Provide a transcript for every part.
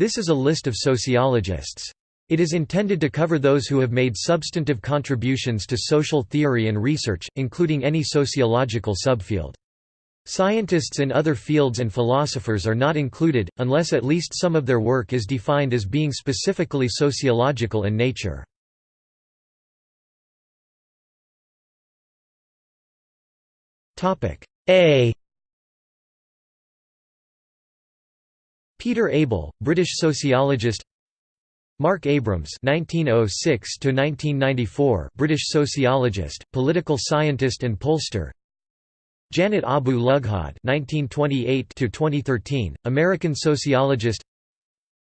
This is a list of sociologists. It is intended to cover those who have made substantive contributions to social theory and research, including any sociological subfield. Scientists in other fields and philosophers are not included, unless at least some of their work is defined as being specifically sociological in nature. A Peter Abell, British sociologist Mark Abrams (1906–1994), British sociologist, political scientist, and pollster. Janet Abu Lughod (1928–2013), American sociologist.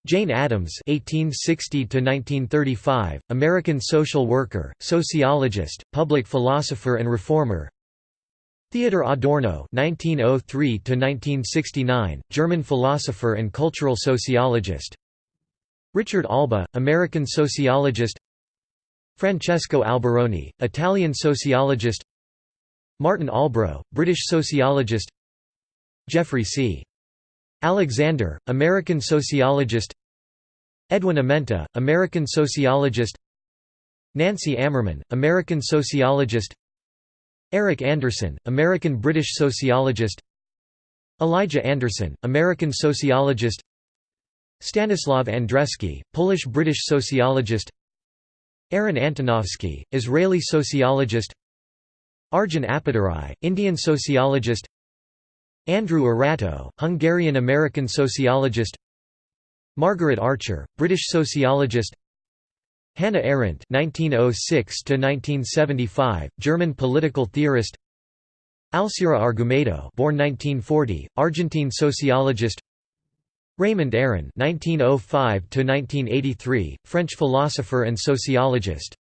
Jane Addams (1860–1935), American social worker, sociologist, public philosopher, and reformer. Theodor Adorno (1903–1969), German philosopher and cultural sociologist. Richard Alba, American sociologist. Francesco Alberoni, Italian sociologist. Martin Albrow, British sociologist. Jeffrey C. Alexander, American sociologist. Edwin Amenta, American sociologist. Nancy Ammerman, American sociologist Eric Anderson, American-British sociologist. Elijah Anderson, American sociologist. Stanislav Andreski, Polish-British sociologist. Aaron Antonovsky, Israeli sociologist. Arjun Appadurai, Indian sociologist. Andrew Arato, Hungarian-American sociologist. Margaret Archer, British sociologist Hannah Arendt (1906–1975), German political theorist. Alcira Argumedo, born 1940, Argentine sociologist. Raymond Aron (1905–1983), French philosopher and sociologist.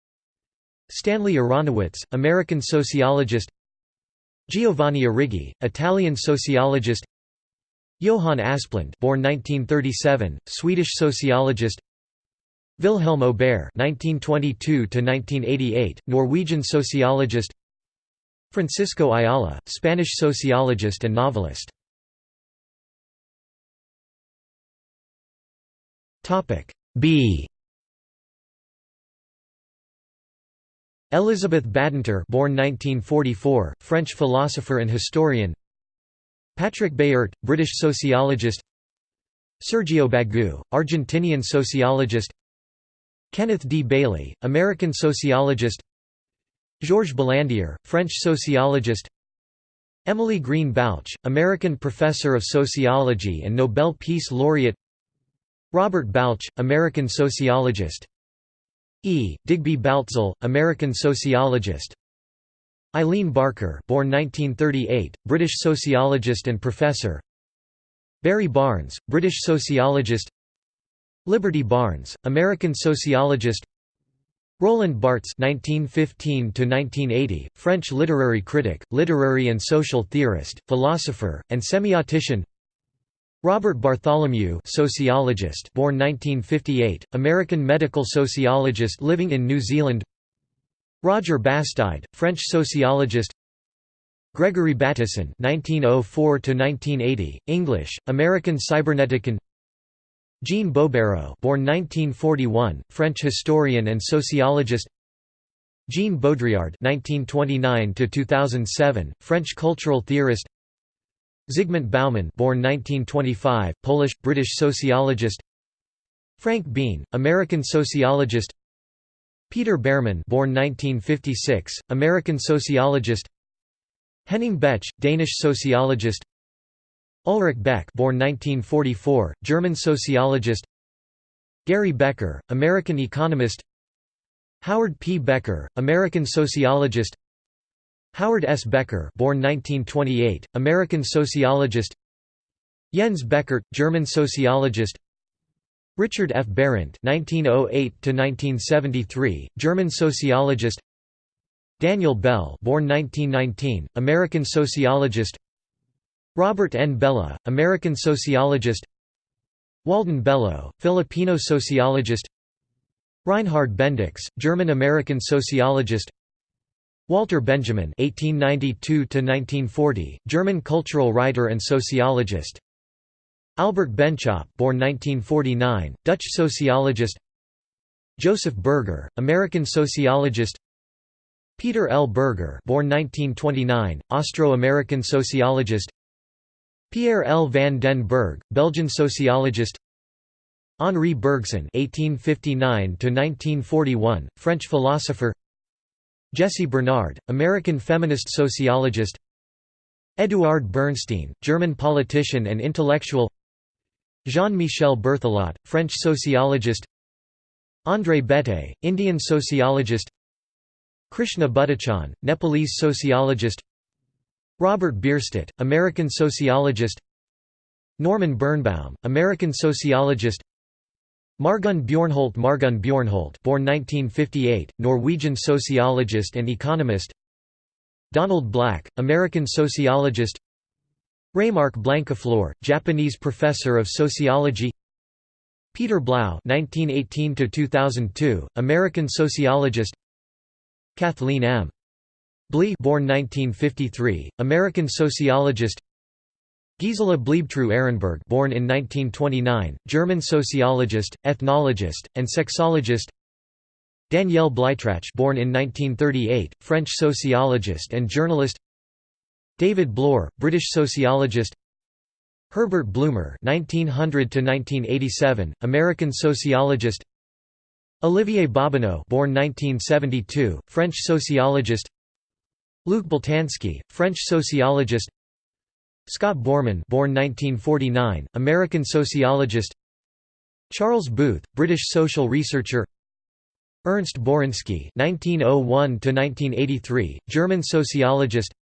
Stanley Aronowitz, American sociologist. Giovanni Arrighi, Italian sociologist. Johann Asplund, born 1937, Swedish sociologist. Vilhelm Aubert (1922–1988), Norwegian sociologist. Francisco Ayala, Spanish sociologist and novelist. Topic B Elizabeth Badinter born 1944, French philosopher and historian Patrick Baert, British sociologist Sergio Bagú, Argentinian sociologist Kenneth D. Bailey, American sociologist. Georges Balandier, French sociologist. Emily Greene Balch, American professor of sociology and Nobel Peace Laureate. Robert Bauch, American sociologist. E. Digby Baltzell, American sociologist. Eileen Barker born 1938, British sociologist and professor. Barry Barnes, British sociologist Liberty Barnes, American sociologist. Roland Barthes (1915–1980), French literary critic, literary and social theorist, philosopher, and semiotician. Robert Bartholomew sociologist born 1958, American medical sociologist living in New Zealand. Roger Bastide, French sociologist. Gregory Bateson 1904 English, American cybernetician Jean Baubérot born 1941, French historian and sociologist. Jean Baudrillard 1929 French cultural theorist. Zygmunt Bauman born 1925, Polish, British sociologist. Frank Bean, American sociologist. Peter Bearman born 1956, American sociologist. Henning Betsch, Danish sociologist Ulrich Beck born 1944, German sociologist Gary Becker, American economist Howard P. Becker, American sociologist Howard S. Becker born 1928, American sociologist Jens Beckert, German sociologist Richard F. Behrendt (1908–1973), German sociologist. Daniel Bell, born 1919, American sociologist. Robert N. Bellah, American sociologist. Walden Bello, Filipino sociologist. Reinhard Bendix, German-American sociologist. Walter Benjamin (1892–1940), German cultural writer and sociologist. Albert Benschop born 1949, Dutch sociologist Joseph Berger, American sociologist Peter L. Berger born 1929, Austro-American sociologist Pierre L. van den Berghe, Belgian sociologist Henri Bergson (1859–1941), French philosopher. Jessie Bernard, American feminist sociologist. Eduard Bernstein, German politician and intellectual. Jean-Michel Berthelot, French sociologist. André Béteille, Indian sociologist Krishna Bhattachan, Nepalese sociologist Robert Bierstedt, American sociologist Norman Birnbaum, American sociologist Margun Bjornholt Margun Bjornholt born 1958, Norwegian sociologist and economist Donald Black, American sociologist Raymark Blancafleur, Japanese professor of sociology Peter Blau (1918–2002), American sociologist. Kathleen M. Blee, born 1953, American sociologist. Gisela Bleibtreu Ehrenberg, born in 1929, German sociologist, ethnologist, and sexologist. Danielle Bleitrach, born in 1938, French sociologist and journalist. David Bloor, British sociologist. Herbert Blumer (1900–1987), American sociologist. Olivier Bobineau, born 1972, French sociologist. Luc Boltanski, French sociologist. Scott Boorman born 1949, American sociologist. Charles Booth, British social researcher. Ernst Borinski (1901–1983), German sociologist.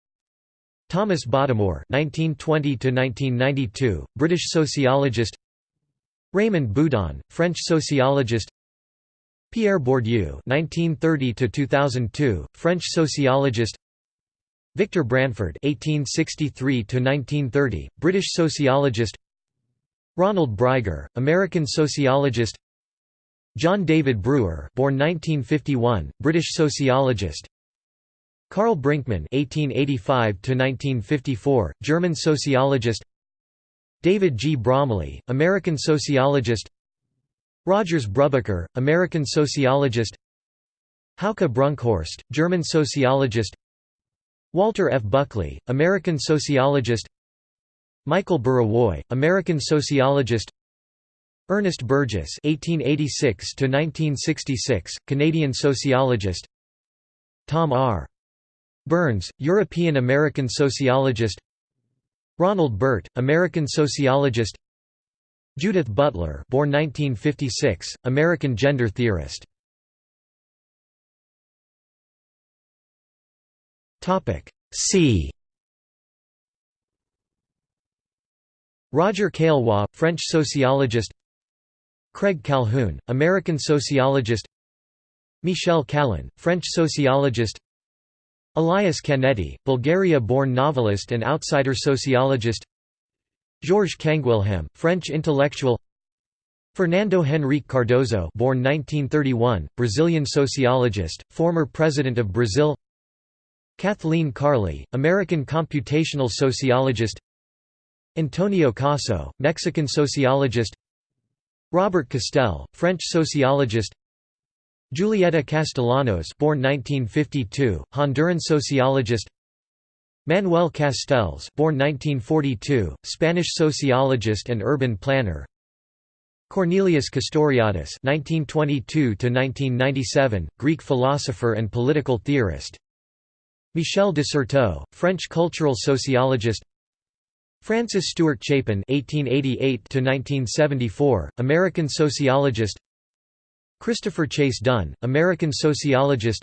Thomas Bottomore (1920–1992), British sociologist. Raymond Boudon, French sociologist. Pierre Bourdieu (1930–2002), French sociologist. Victor Branford (1863–1930), British sociologist. Ronald Breiger, American sociologist. John David Brewer, born 1951, British sociologist. Karl Brinkmann (1885–1954), German sociologist. David G. Bromley, American sociologist. Rogers Brubaker, American sociologist. Hauke Brunkhorst, German sociologist. Walter F. Buckley, American sociologist. Michael Burawoy, American sociologist. Ernest Burgess (1886–1966), Canadian sociologist. Tom R. Burns, European-American sociologist Ronald Burt, American sociologist Judith Butler born 1956, American gender theorist C. Roger Caillois, French sociologist. Craig Calhoun, American sociologist. Michel Callon, French sociologist. Elias Canetti, Bulgaria-born novelist and outsider sociologist. Georges Canguilhem, French intellectual. Fernando Henrique Cardoso born 1931, Brazilian sociologist, former President of Brazil Kathleen Carley, American computational sociologist. Antonio Caso, Mexican sociologist. Robert Castel, French sociologist. Julieta Castellanos born 1952, Honduran sociologist. Manuel Castells born 1942, Spanish sociologist and urban planner. Cornelius Castoriadis (1922–1997), Greek philosopher and political theorist. Michel de Certeau, French cultural sociologist. Francis Stuart Chapin (1888–1974), American sociologist. Christopher Chase Dunn, American sociologist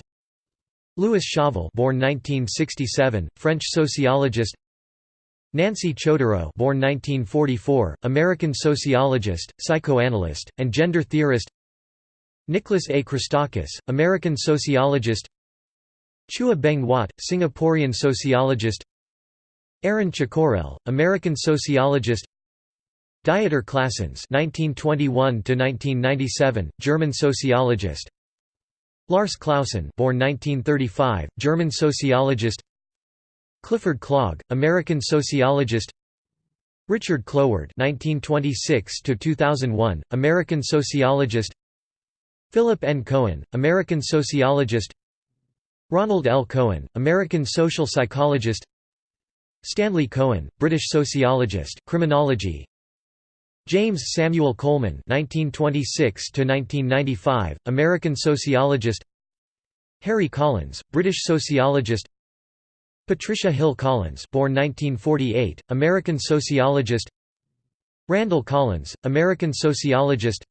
Louis Chauvel born 1967, French sociologist Nancy Chodorow born 1944, American sociologist, psychoanalyst, and gender theorist Nicholas A. Christakis, American sociologist Chua Beng Huat, Singaporean sociologist Aaron Cicourel, American sociologist Dieter Claessens (1921–1997), German sociologist. Lars Clausen, born 1935, German sociologist. Clifford Clogg, American sociologist. Richard Cloward (1926–2001), American sociologist. Philip N. Cohen, American sociologist. Ronald L. Cohen, American social psychologist. Stanley Cohen, British sociologist, criminology. James Samuel Coleman (1926–1995), American sociologist. Harry Collins, British sociologist. Patricia Hill Collins, born 1948, American sociologist. Randall Collins, American sociologist.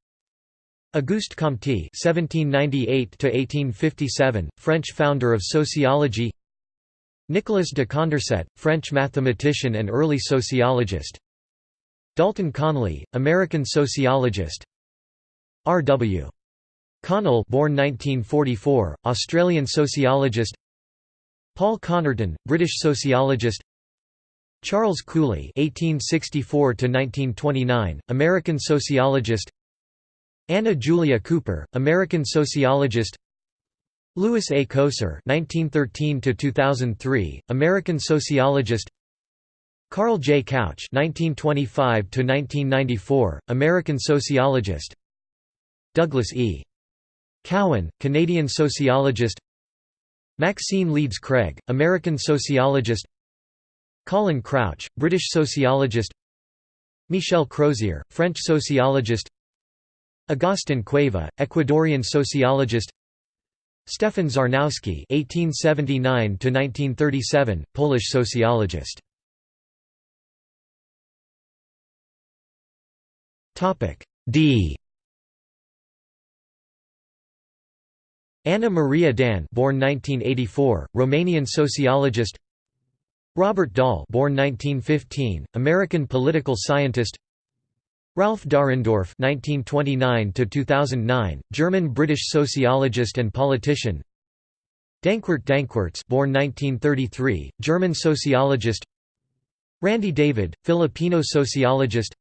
Auguste Comte (1798–1857), French founder of sociology. Nicolas de Condorcet, French mathematician and early sociologist. Dalton Conley, American sociologist. R. W. Connell, born 1944, Australian sociologist. Paul Connerton, British sociologist. Charles Cooley (1864–1929), American sociologist. Anna Julia Cooper, American sociologist. Lewis A. Coser (1913–2003), American sociologist. Carl J. Couch (1925–1994), American sociologist. Douglas E. Cowan, Canadian sociologist. Maxine Leeds Craig, American sociologist. Colin Crouch, British sociologist. Michel Crozier, French sociologist. Agustin Cueva, Ecuadorian sociologist. Stefan Czarnowski (1879–1937), Polish sociologist. Topic D. Anna Maria Dan, born 1984, Romanian sociologist. Robert Dahl, born 1915, American political scientist. Ralf Dahrendorf (1929–2009), German-British sociologist and politician. Dankwart Danckwerts, born 1933, German sociologist. Randy David, Filipino sociologist.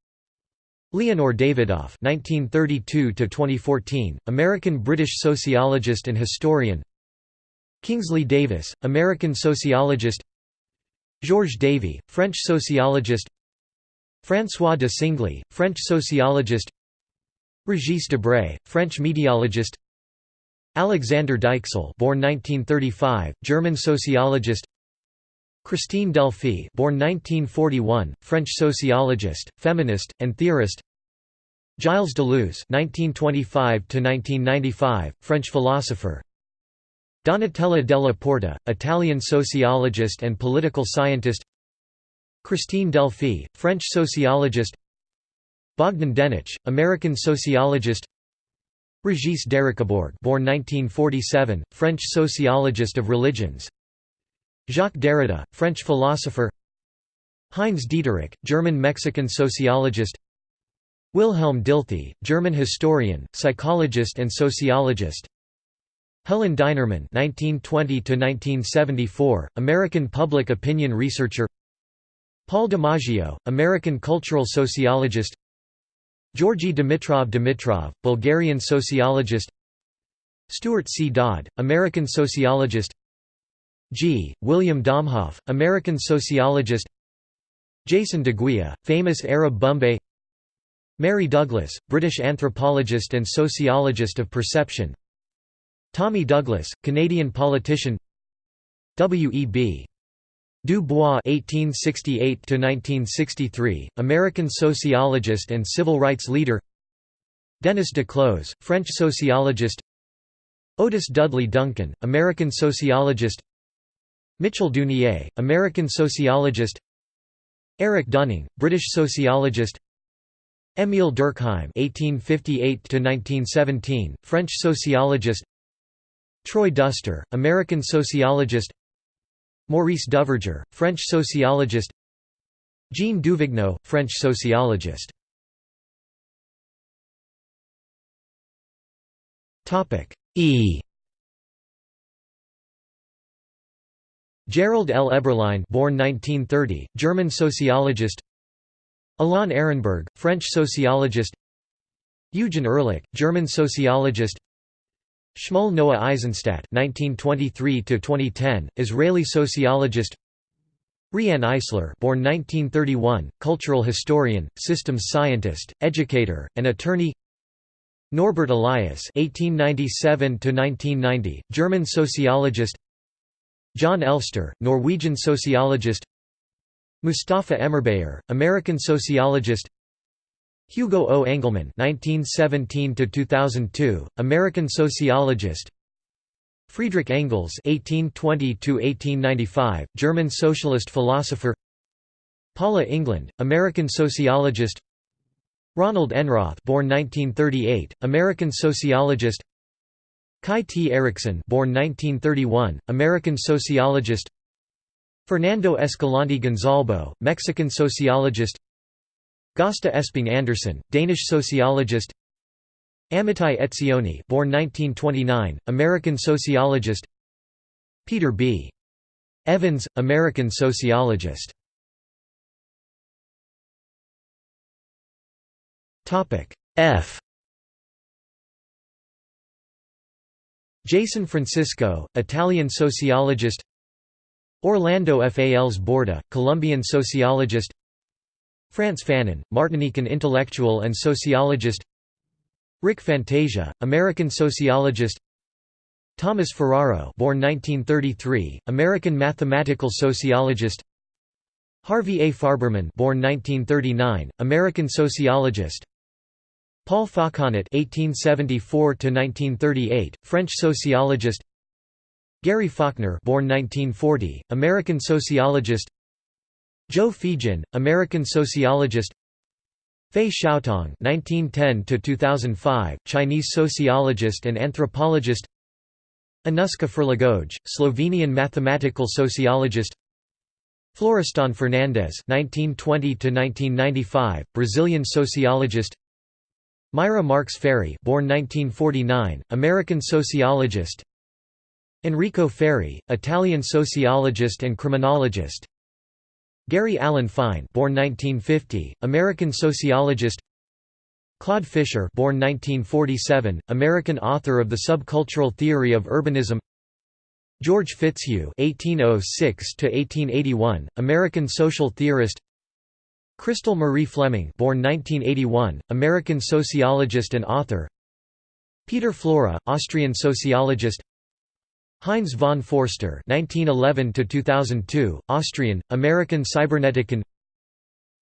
Leonor Davidoff (1932–2014), American-British sociologist and historian. Kingsley Davis, American sociologist. Georges Davy, French sociologist. François de Singly, French sociologist Régis Debray, French mediologist Alexander Deichsel born 1935, German sociologist Christine Delphy born 1941, French sociologist, feminist, and theorist Gilles Deleuze (1925–1995), French philosopher. Donatella della Porta, Italian sociologist and political scientist. Christine Delphy, French sociologist Bogdan Denitch, American sociologist Régis Dericquebourg born 1947, French sociologist of religions Jacques Derrida, French philosopher Heinz Dieterich, German-Mexican sociologist Wilhelm Dilthey, German historian, psychologist and sociologist Helen Dinerman (1920–1974), American public opinion researcher. Paul DiMaggio, American cultural sociologist Georgy Dimitrov Dimitrov, Bulgarian sociologist Stuart C. Dodd, American sociologist G. William Domhoff, American sociologist Jason DeGuia, famous Arab Bombay Mary Douglas, British anthropologist and sociologist of perception Tommy Douglas, Canadian politician W. E. B. Du Bois (1868–1963), American sociologist and civil rights leader. Denis Duclos, French sociologist. Otis Dudley Duncan, American sociologist. Mitchell Duneier, American sociologist. Eric Dunning, British sociologist. Émile Durkheim (1858–1917), French sociologist. Troy Duster, American sociologist. Maurice Duverger, French sociologist. Jean Duvignaud, French sociologist. E. Gerald L. Eberlein born 1930, German sociologist. Alain Ehrenberg, French sociologist. Eugen Ehrlich, German sociologist Shmuel Noah Eisenstadt (1923–2010), Israeli sociologist. Riane Eisler born 1931, cultural historian, systems scientist, educator, and attorney Norbert Elias (1897–1990), German sociologist. Jon Elster, Norwegian sociologist. Mustafa Emirbayer, American sociologist. Hugo O. Engelmann (1917–2002), American sociologist. Friedrich Engels (1820–1895), German socialist philosopher. Paula England, American sociologist. Ronald Enroth born 1938, American sociologist Kai T. Erikson, born 1931, American sociologist Fernando Escalante Gonzalbo, Mexican sociologist Gosta Esping Andersen, Danish sociologist. Amitai Etzioni born 1929, American sociologist. Peter B. Evans, American sociologist. F. Jason Francisco, Italian sociologist. Orlando Fals Borda, Colombian sociologist Frantz Fanon, Martinican intellectual and sociologist Rick Fantasia, American sociologist Thomas Fararo born 1933, American mathematical sociologist Harvey A. Farberman born 1939, American sociologist Paul Fauconnet (1874–1938), French sociologist. Gary Faulkner, born 1940, American sociologist. Joe Feagin, American sociologist. Fei Xiaotong (1910–2005), Chinese sociologist and anthropologist. Anuska Ferligoj, Slovenian mathematical sociologist. Florestan Fernandes (1920–1995), Brazilian sociologist. Myra Marx Ferree born 1949, American sociologist Enrico Ferri, Italian sociologist and criminologist Gary Alan Fine born 1950, American sociologist. Claude Fischer born 1947, American author of The Subcultural Theory of Urbanism. George Fitzhugh (1806–1881), American social theorist. Crystal Marie Fleming born 1981, American sociologist and author. Peter Flora, Austrian sociologist Heinz von Foerster 1911 Austrian, American cybernetician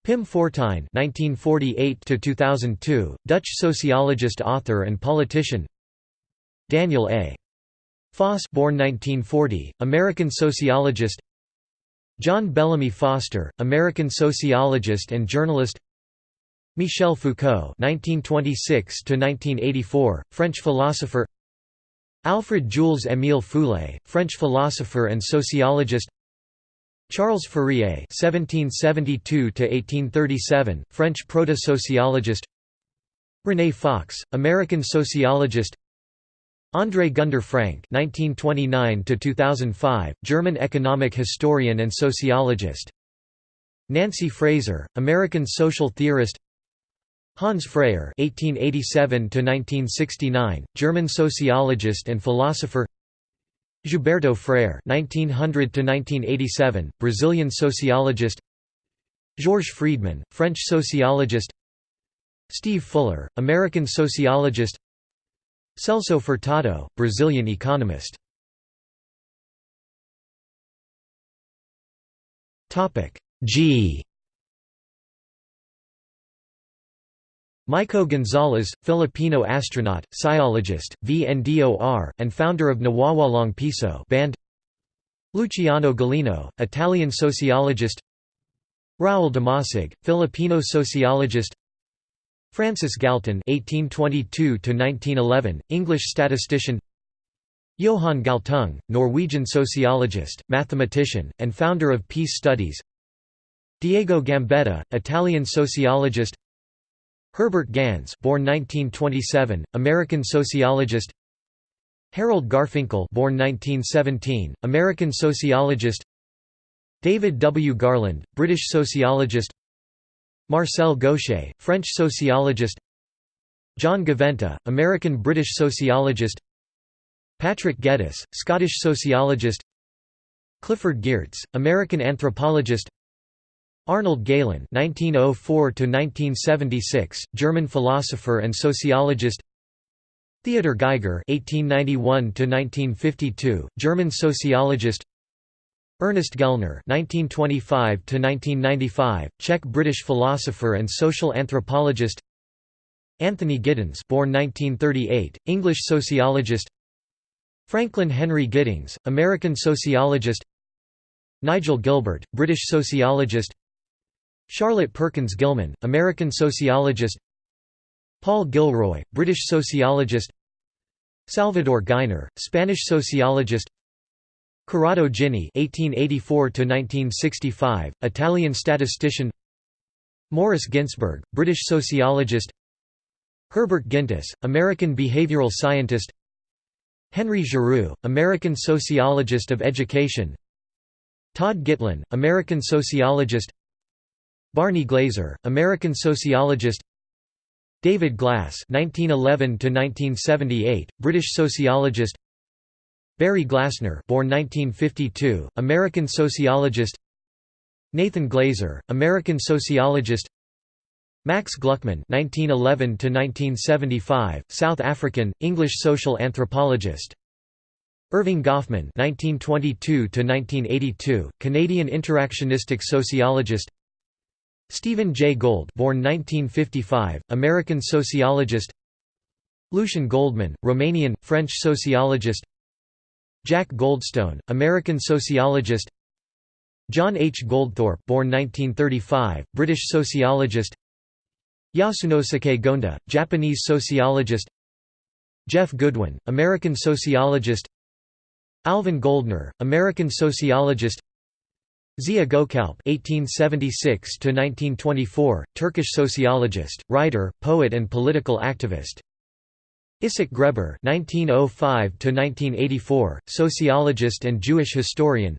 Pim Fortuyn (1948–2002), Dutch sociologist author and politician Daniel A. Foss born 1940, American sociologist John Bellamy Foster, American sociologist and journalist Michel Foucault (1926–1984), French philosopher. Alfred Jules Émile Fouillée, French philosopher and sociologist. Charles Fourier (1772–1837), French proto-sociologist. Renée Fox, American sociologist. André Gunder Frank (1929–2005), German economic historian and sociologist. Nancy Fraser, American social theorist. Hans Freyer (1887–1969), German sociologist and philosopher. Gilberto Freyre (1900–1987), Brazilian sociologist. Georges Friedmann, French sociologist. Steve Fuller, American sociologist. Celso Furtado, Brazilian economist Topic G Maico Gonzalez, Filipino astronaut, sciologist, VNDOR, and founder of Nawawalong Piso band Luciano Gallino, Italian sociologist Raul Damasig, Filipino sociologist Francis Galton (1822–1911), English statistician. Johan Galtung, Norwegian sociologist, mathematician, and founder of peace studies. Diego Gambetta, Italian sociologist. Herbert Gans, born 1927, American sociologist. Harold Garfinkel, born 1917, American sociologist. David W. Garland, British sociologist. Marcel Gauchet, French sociologist John Gaventa, American-British sociologist Patrick Geddes, Scottish sociologist Clifford Geertz, American anthropologist Arnold Gehlen (1904–1976), German philosopher and sociologist. Theodor Geiger (1891–1952), German sociologist. Ernest Gellner (1925–1995), Czech-British philosopher and social anthropologist. Anthony Giddens, born 1938, English sociologist. Franklin Henry Giddings, American sociologist. Nigel Gilbert, British sociologist. Charlotte Perkins Gilman, American sociologist Paul Gilroy, British sociologist Salvador Giner, Spanish sociologist Corrado Gini (1884–1965), Italian statistician. Morris Ginsberg, British sociologist. Herbert Gintis, American behavioral scientist. Henry Giroux, American sociologist of education. Todd Gitlin, American sociologist. Barney Glaser, American sociologist David Glass (1911–1978), British sociologist. Barry Glassner, born 1952, American sociologist. Nathan Glazer, American sociologist. Max Gluckman (1911–1975), South African, English social anthropologist. Erving Goffman (1922–1982), Canadian interactionistic sociologist. Stephen J. Gold born 1955, American sociologist. Lucien Goldmann, Romanian, French sociologist. Jack Goldstone, American sociologist. John H. Goldthorpe born 1935, British sociologist. Yasunosuke Gonda, Japanese sociologist. Jeff Goodwin, American sociologist. Alvin Gouldner, American sociologist Ziya Gökalp (1876–1924), Turkish sociologist, writer, poet, and political activist. Isaac Grebour (1905–1984), sociologist and Jewish historian.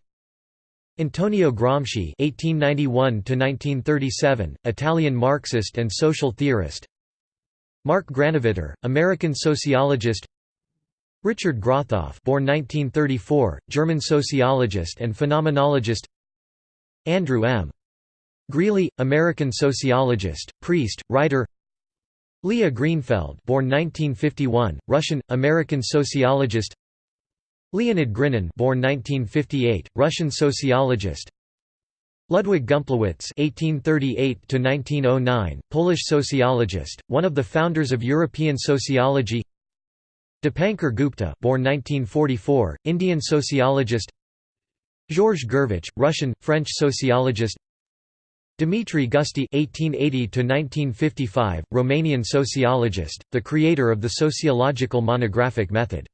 Antonio Gramsci (1891–1937), Italian Marxist and social theorist. Mark Granovetter, American sociologist. Richard Grathoff, born 1934, German sociologist and phenomenologist. Andrew M. Greeley, American sociologist, priest, writer Leah Greenfeld born 1951, Russian, American sociologist Leonid Grinin born 1958, Russian sociologist Ludwig Gumplowicz (1838–1909), Polish sociologist, one of the founders of European sociology. Dipankar Gupta, born 1944, Indian sociologist. Georges Gurvitch, Russian, French sociologist Dimitri Gusti (1880–1955), Romanian sociologist, the creator of the sociological monographic method.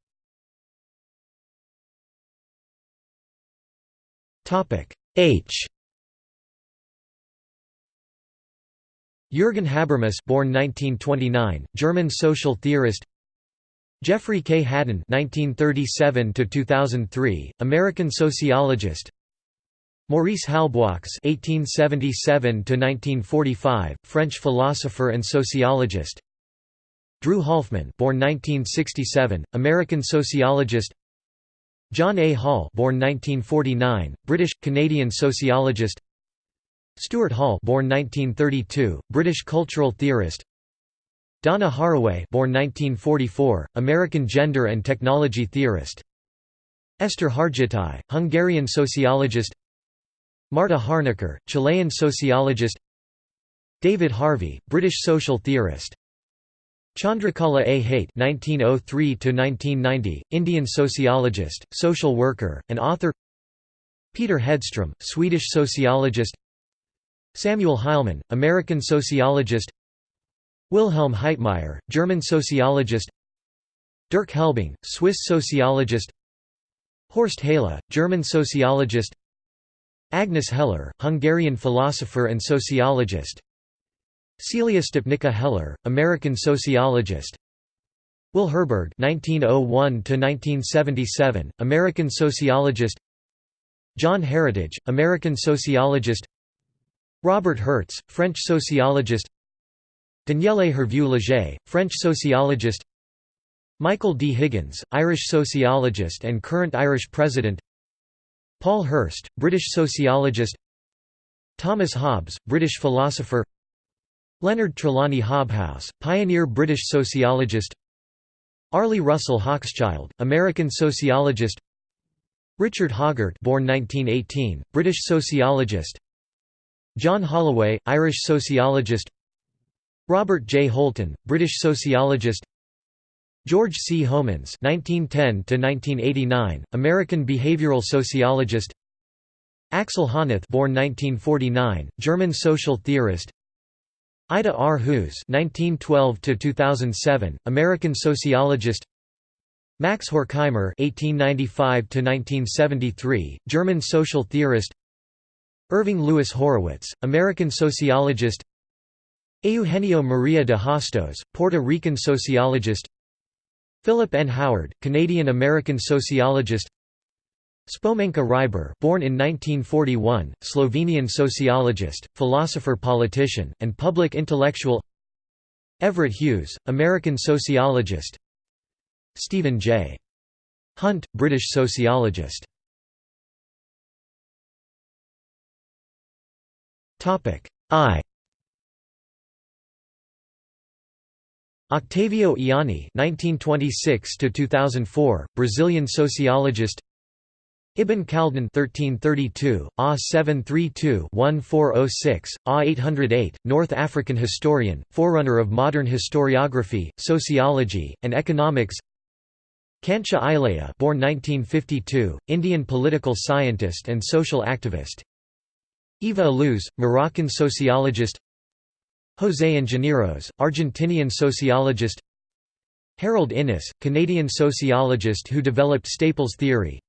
Topic H. Jürgen Habermas, born 1929, German social theorist. Jeffrey K. Hadden (1937–2003), American sociologist. Maurice Halbwachs (1877–1945), French philosopher and sociologist. Drew Halfmann, born 1967, American sociologist. John A. Hall, born 1949, British Canadian sociologist. Stuart Hall, born 1932, British cultural theorist. Donna Haraway born 1944, American gender and technology theorist Esther Hargittai, Hungarian sociologist Marta Harnecker, Chilean sociologist David Harvey, British social theorist Chandrakala A. Hate (1903–1990), Indian sociologist, social worker, and author. Peter Hedstrom, Swedish sociologist. Samuel Heilman, American sociologist. Wilhelm Heitmeyer, German sociologist Dirk Helbing, Swiss sociologist Horst Hahle, German sociologist Agnes Heller, Hungarian philosopher and sociologist Celia Stopnicka Heller, American sociologist Will Herberg (1901–1977), American sociologist. John Heritage, American sociologist. Robert Hertz, French sociologist. Daniele Hervieu-Léger, French sociologist Michael D. Higgins, Irish sociologist and current Irish president Paul Hirst, British sociologist Thomas Hobbes, British philosopher Leonard Trelawney Hobhouse, pioneer British sociologist Arlie Russell Hochschild, American sociologist Richard Hoggart born 1918, British sociologist John Holloway, Irish sociologist Robert J. Holton, British sociologist George C. Homans (1910–1989), American behavioral sociologist. Axel Honneth, born 1949, German social theorist. Ida R. Hoos (1912–2007), American sociologist. Max Horkheimer (1895–1973), German social theorist. Irving Louis Horowitz, American sociologist. Eugenio Maria de Hostos, Puerto Rican sociologist. Philip N. Howard, Canadian-American sociologist Spomenka Hribar born in 1941, Slovenian sociologist, philosopher-politician, and public intellectual Everett Hughes, American sociologist Stephen J. Hunt, British sociologist I Octavio Ianni (1926–2004), Brazilian sociologist. Ibn Khaldun (1332, A 732-1406, A 808), North African historian, forerunner of modern historiography, sociology, and economics. Kancha Ilaiah, born 1952, Indian political scientist and social activist. Eva Illouz, Moroccan sociologist. José Ingenieros, Argentinian sociologist Harold Innis, Canadian sociologist who developed Staples theory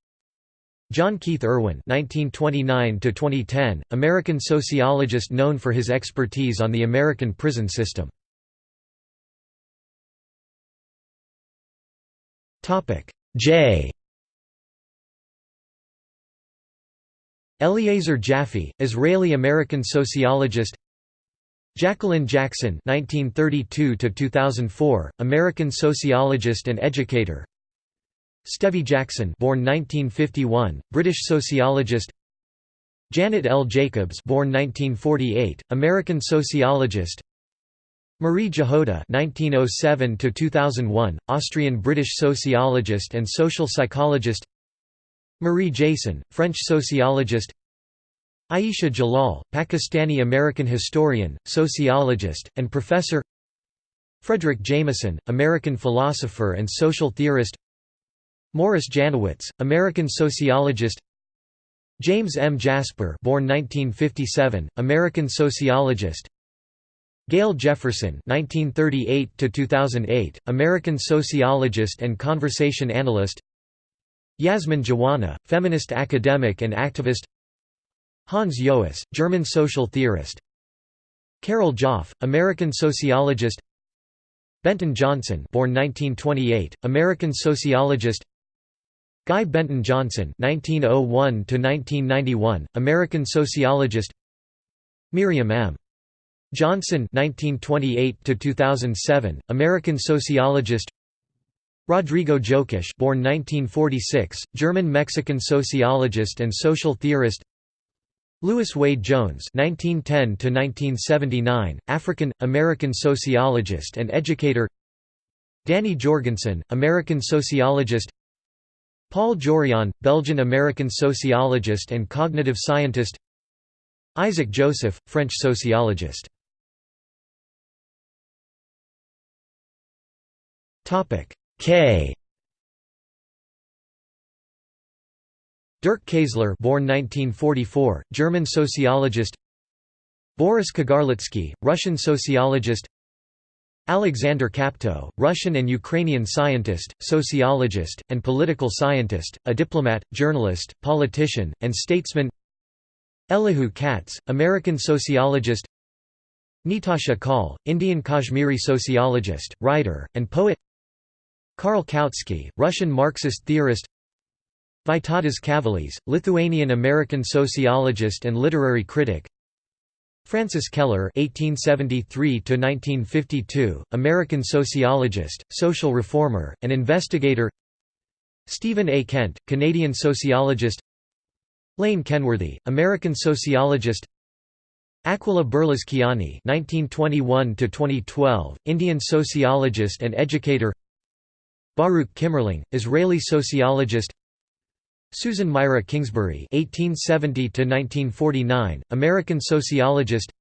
John Keith Irwin (1929–2010), American sociologist known for his expertise on the American prison system. Topic J. Eliezer Jaffe, Israeli-American sociologist. Jacqueline Jackson (1932–2004), American sociologist and educator. Stevie Jackson, born 1951, British sociologist. Janet L. Jacobs, born 1948, American sociologist. Marie Jahoda (1907–2001), Austrian-British sociologist and social psychologist. Marie Jason, French sociologist. Ayesha Jalal, Pakistani-American historian, sociologist, and professor Fredric Jameson, American philosopher and social theorist Morris Janowitz, American sociologist James M. Jasper born 1957, American sociologist Gail Jefferson (1938–2008), American sociologist and conversation analyst. Yasmin Jiwani, feminist academic and activist. Hans Joas, German social theorist. Carol Joffe, American sociologist. Benton Johnson born 1928, American sociologist. Guy Benton Johnson 1901 American sociologist. Miriam M. Johnson 1928 American sociologist. Rodrigo Jokisch born 1946, German-Mexican sociologist and social theorist Lewis Wade Jones (1910–1979), African American sociologist and educator. Danny Jorgensen, American sociologist. Paul Jorion, Belgian-American sociologist and cognitive scientist. Isaac Joseph, French sociologist. Topic K. Dirk Kaesler born 1944, German sociologist. Boris Kagarlitsky, Russian sociologist. Alexander Kapto, Russian and Ukrainian scientist, sociologist, and political scientist, a diplomat, journalist, politician, and statesman. Elihu Katz, American sociologist. Nitasha Kaul, Indian Kashmiri sociologist, writer, and poet. Karl Kautsky, Russian Marxist theorist Vytautas Kavolis, Lithuanian-American sociologist and literary critic Frances Kellor (1873–1952), American sociologist, social reformer, and investigator. Stephen A. Kent, Canadian sociologist. Lane Kenworthy, American sociologist Aquila Berlizchiani (1921–2012), Indian sociologist and educator. Baruch Kimmerling, Israeli sociologist. Susan Myra Kingsbury (1870–1949), American sociologist.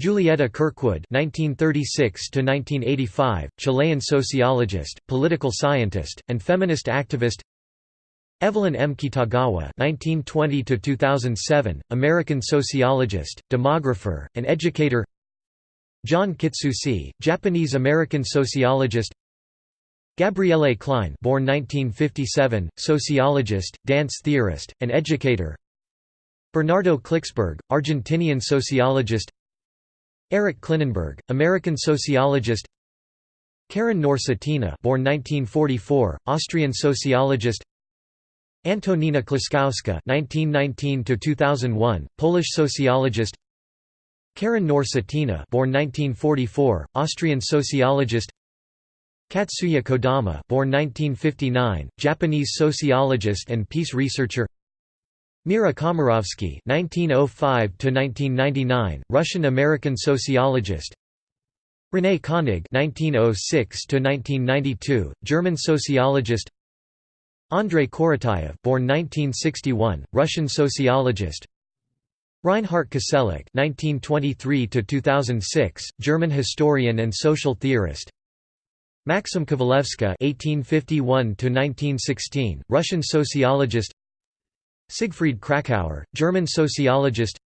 Julieta Kirkwood (1936–1985), Chilean sociologist, political scientist, and feminist activist. Evelyn M. Kitagawa (1920–2007), American sociologist, demographer, and educator. John Kitsuse, Japanese-American sociologist. Gabriele Klein, born 1957, sociologist, dance theorist, and educator. Bernardo Kliksberg, Argentinian sociologist. Eric Klinenberg, American sociologist. Karin Knorr-Cetina, born 1944, Austrian sociologist. Antonina Klaskowska (1919–2001), Polish sociologist. Karin Knorr-Cetina, born 1944, Austrian sociologist. Katsuya Kodama, born 1959, Japanese sociologist and peace researcher. Mira Komarovsky (1905–1999), Russian-American sociologist. René Koenig (1906–1992), German sociologist. Andrei Korotayev born 1961, Russian sociologist Reinhard Koselleck (1923–2006), German historian and social theorist. Maxim Kovalevska (1851–1916), Russian sociologist. Siegfried Kracauer, German sociologist.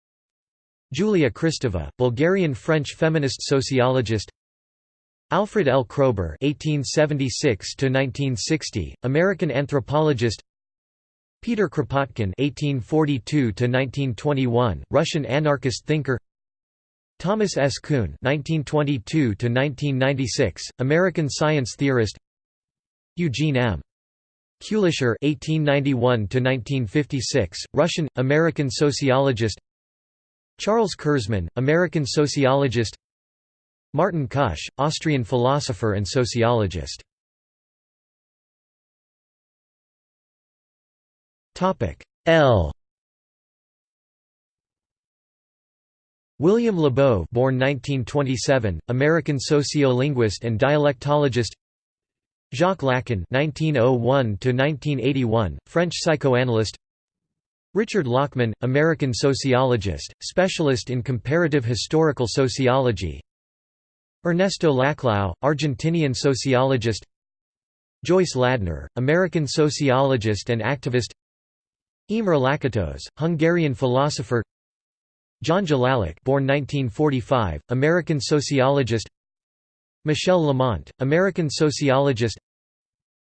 Julia Kristeva, Bulgarian-French feminist sociologist. Alfred L. Kroeber (1876–1960), American anthropologist. Peter Kropotkin (1842–1921), Russian anarchist thinker. Thomas S. Kuhn (1922–1996), American science theorist. Eugene M. Kulischer (1891–1956), Russian American sociologist. Charles Kurzman, American sociologist. Martin Kusch, Austrian philosopher and sociologist. Topic L William Labov born 1927, American sociolinguist and dialectologist Jacques Lacan (1901–1981), French psychoanalyst. Richard Lachmann, American sociologist, specialist in comparative historical sociology. Ernesto Laclau, Argentinian sociologist Joyce Ladner, American sociologist and activist Imre Lakatos, Hungarian philosopher John Jelaluk born 1945, American sociologist. Michel Lamont, American sociologist.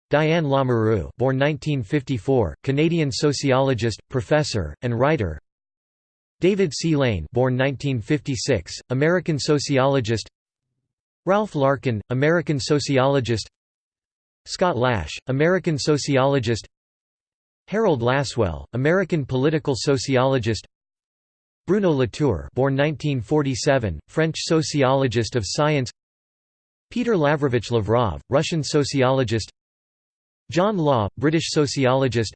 Diane Lamoureux born 1954, Canadian sociologist, professor, and writer. David C. Lane born 1956, American sociologist. Ralph Larkin, American sociologist. Scott Lash, American sociologist. Harold Lasswell, American political sociologist Bruno Latour born 1947, French sociologist of science Peter Lavrovich Lavrov, Russian sociologist John Law, British sociologist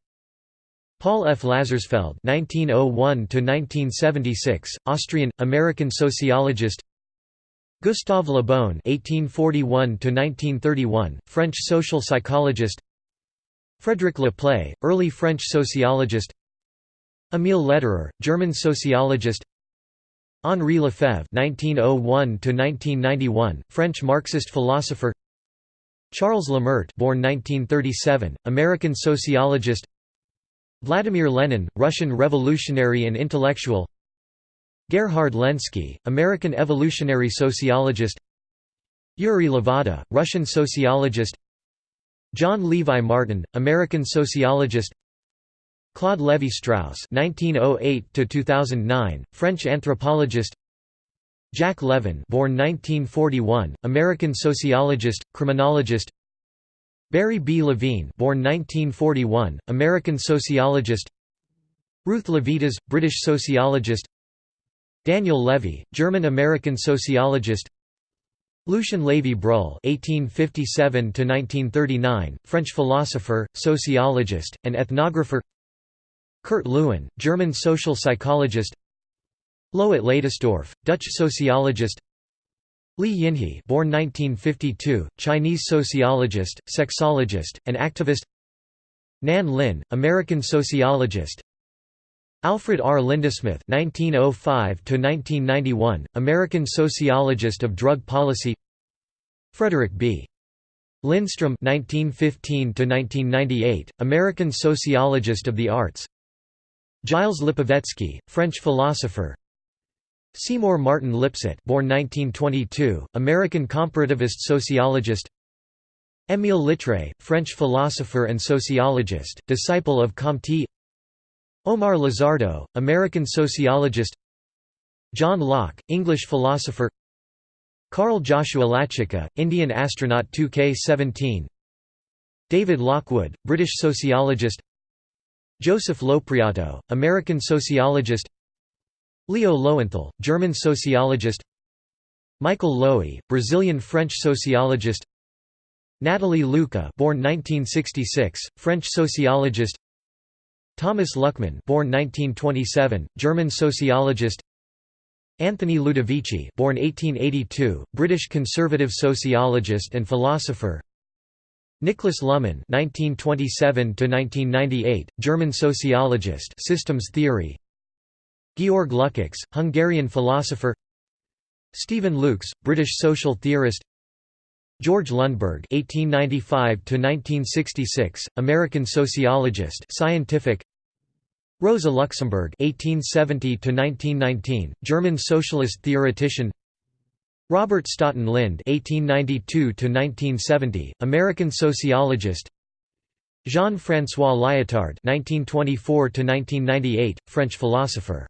Paul F. Lazarsfeld (1901–1976), Austrian American sociologist. Gustave Le Bon (1841–1931), French social psychologist. Frédéric Le Play, early French sociologist. Émile Lederer, German sociologist. Henri Lefebvre (1901–1991), French Marxist philosopher. Charles Lemaitre, born 1937, American sociologist. Vladimir Lenin, Russian revolutionary and intellectual. Gerhard Lenski, American evolutionary sociologist Yuri Levada, Russian sociologist John Levi Martin, American sociologist Claude Lévi-Strauss (1908–2009), French anthropologist. Jack Levin, born 1941, American sociologist, criminologist. Barry B. Levine, born 1941, American sociologist. Ruth Levitas, British sociologist. Daniel Levy, German-American sociologist Lucien Lévy-Bruhl (1857–1939), French philosopher, sociologist, and ethnographer. Kurt Lewin, German social psychologist Loet Leydesdorff, Dutch sociologist Li Yinhe born 1952, Chinese sociologist, sexologist, and activist Nan Lin, American sociologist Alfred R. Lindesmith (1905–1991), American sociologist of drug policy. Frederick B. Lindstrom (1915–1998), American sociologist of the arts. Gilles Lipovetsky, French philosopher. Seymour Martin Lipset born 1922, American comparativist sociologist. Émile Littré, French philosopher and sociologist, disciple of Comte. Omar Lizardo, American sociologist. John Locke, English philosopher. Carl Joshua Lachica, Indian astronaut 2K17 David Lockwood, British sociologist Joseph Lopreato, American sociologist Leo Lowenthal, German sociologist Michael Lowy, Brazilian-French sociologist Natalie Luca born 1966, French sociologist Thomas Luckmann born 1927, German sociologist Anthony Ludovici born 1882, British conservative sociologist and philosopher Niklas Luhmann (1927–1998), German sociologist, systems theory. Georg Lukács, Hungarian philosopher Stephen Lukes, British social theorist George Lundberg (1895–1966), American sociologist, scientific. Rosa Luxemburg (1870–1919), German socialist theoretician. Robert Staughton Lynd (1892–1970), American sociologist. Jean-François Lyotard (1924–1998), French philosopher.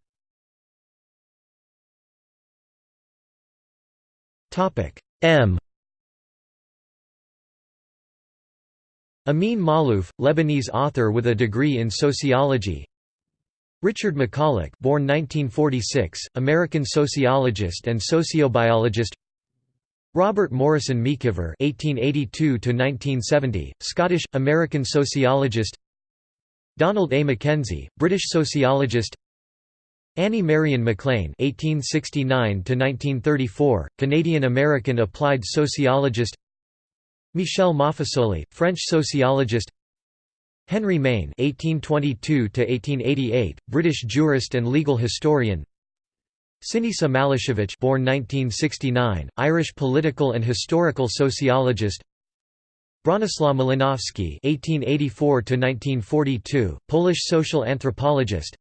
Topic M Amin Maalouf, Lebanese author with a degree in sociology Richard McCulloch born 1946, American sociologist and sociobiologist Robert Morrison MacIver (1882–1970), Scottish American sociologist. Donald A. Mackenzie, British sociologist. Annie Marion MacLean (1869–1934), Canadian-American applied sociologist. Michel Maffesoli, French sociologist. Henry Maine (1822–1888), British jurist and legal historian. Sinisa Malešević, born 1969, Irish political and historical sociologist. Bronislaw Malinowski (1884–1942), Polish social anthropologist.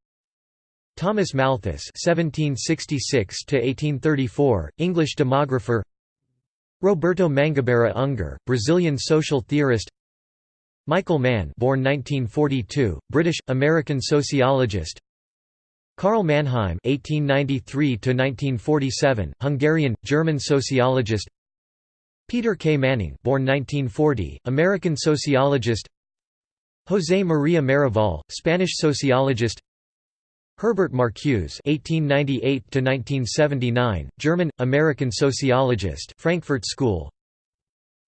Thomas Malthus (1766–1834), English demographer. Roberto Mangabeira Unger, Brazilian social theorist. Michael Mann, born 1942, British American sociologist. Karl Mannheim (1893–1947), Hungarian German sociologist. Peter K. Manning, born 1940, American sociologist. José María Maravall, Spanish sociologist. Herbert Marcuse (1898–1979), German American sociologist, Frankfurt School.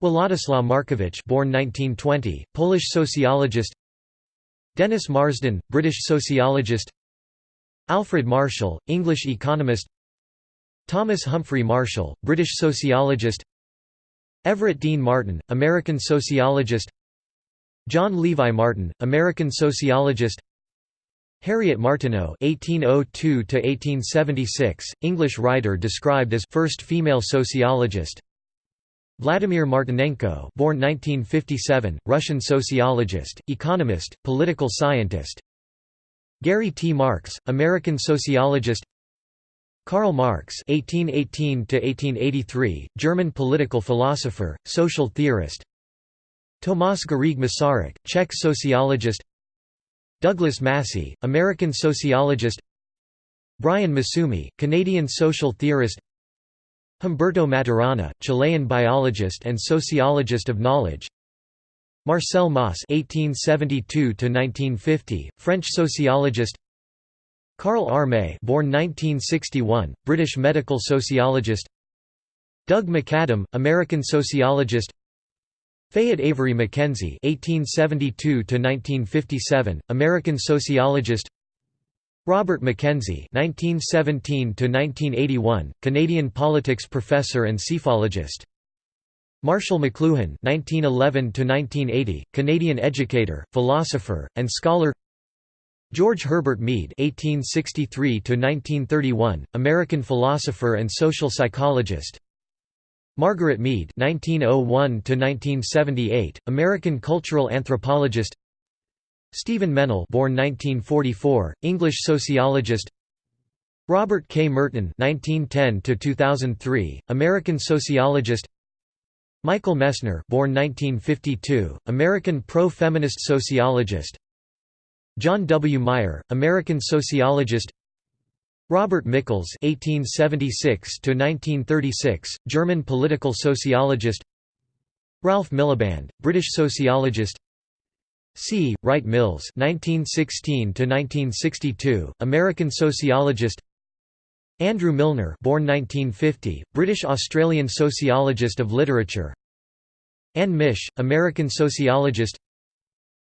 Władysław Markiewicz, born 1920, Polish sociologist. Dennis Marsden, British sociologist. Alfred Marshall, English economist. Thomas Humphrey Marshall, British sociologist. Everett Dean Martin, American sociologist. John Levi Martin, American sociologist. Harriet Martineau (1802–1876), English writer described as first female sociologist. Vladimir Martinenko, born 1957, Russian sociologist, economist, political scientist. Gary T. Marx, American sociologist. Karl Marx (1818–1883), German political philosopher, social theorist. Tomas Garrigue Masaryk, Czech sociologist. Douglas Massey, American sociologist Brian Massumi, Canadian social theorist Humberto Maturana, Chilean biologist and sociologist of knowledge Marcel Mauss (1872–1950), French sociologist. Karl R. May, born 1961, British medical sociologist. Doug McAdam, American sociologist. Fayette Avery Mackenzie (1872–1957), American sociologist. Robert Mackenzie (1917–1981), Canadian politics professor and psephologist. Marshall McLuhan (1911–1980), Canadian educator, philosopher, and scholar. George Herbert Mead (1863–1931), American philosopher and social psychologist. Margaret Mead (1901–1978), American cultural anthropologist. Stephen Mennell, born 1944, English sociologist. Robert K. Merton (1910–2003), American sociologist. Michael Messner, born 1952, American pro-feminist sociologist. John W. Meyer, American sociologist Robert Michels (1876–1936), German political sociologist. Ralph Miliband, British sociologist. C. Wright Mills (1916–1962), American sociologist. Andrew Milner, born 1950, British-Australian sociologist of literature. Anne Mische, American sociologist.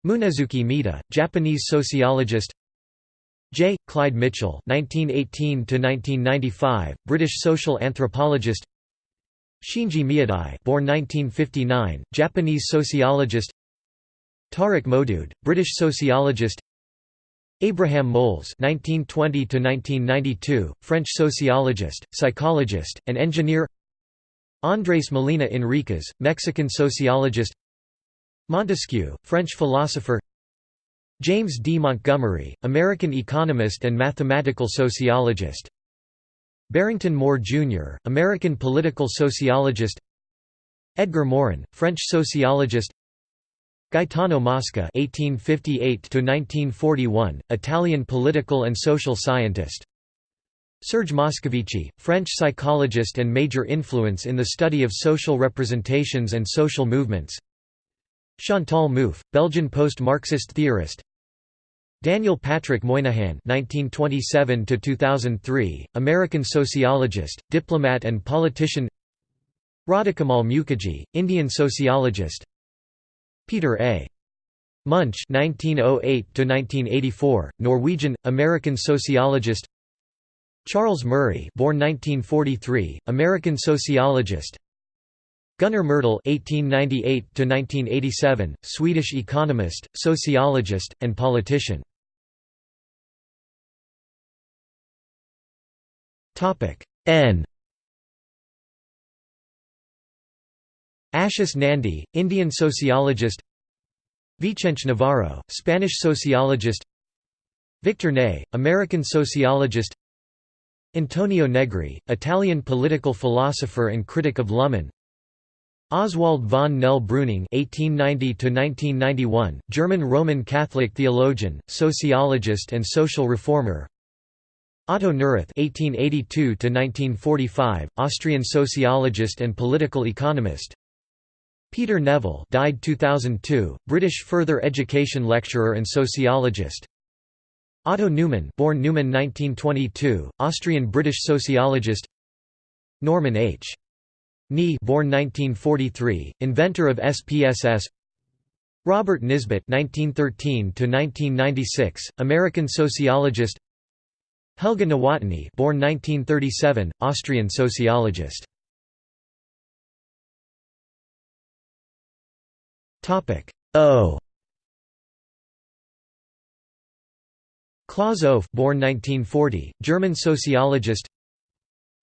Munesuke Mita, Japanese sociologist J. Clyde Mitchell (1918–1995), British social anthropologist. Shinji Miyadai, born 1959, Japanese sociologist. Tariq Modood, British sociologist. Abraham Moles (1920–1992), French sociologist, psychologist, and engineer. Andrés Molina Enríquez, Mexican sociologist. Montesquieu, French philosopher James D. Montgomery, American economist and mathematical sociologist Barrington Moore, Jr., American political sociologist Edgar Morin, French sociologist Gaetano Mosca (1858–1941), Italian political and social scientist. Serge Moscovici, French psychologist and major influence in the study of social representations and social movements. Chantal Mouffe, Belgian post-Marxist theorist Daniel Patrick Moynihan (1927–2003), American sociologist, diplomat, and politician. Radhakamal Mukherjee, Indian sociologist. Peter A. Munch (1908–1984), Norwegian American sociologist. Charles Murray, born 1943, American sociologist. Gunnar Myrdal (1898–1987), Swedish economist, sociologist, and politician. Topic N. Ashis Nandy, Indian sociologist. Vicente Navarro, Spanish sociologist. Victor Nee, American sociologist. Antonio Negri, Italian political philosopher and critic of Luhmann. Oswald von Nell Breuning (1890–1991), German Roman Catholic theologian, sociologist, and social reformer. Otto Neurath (1882–1945), Austrian sociologist and political economist. Peter Neville, died 2002, British further education lecturer and sociologist. Otto Newman, born Neumann 1922, Austrian-British sociologist. Norman H. Nie born 1943, inventor of SPSS Robert Nisbet 1913 to 1996, American sociologist. Helga Nowotny, born 1937, Austrian sociologist. Topic O. Claus Offe, born 1940, German sociologist.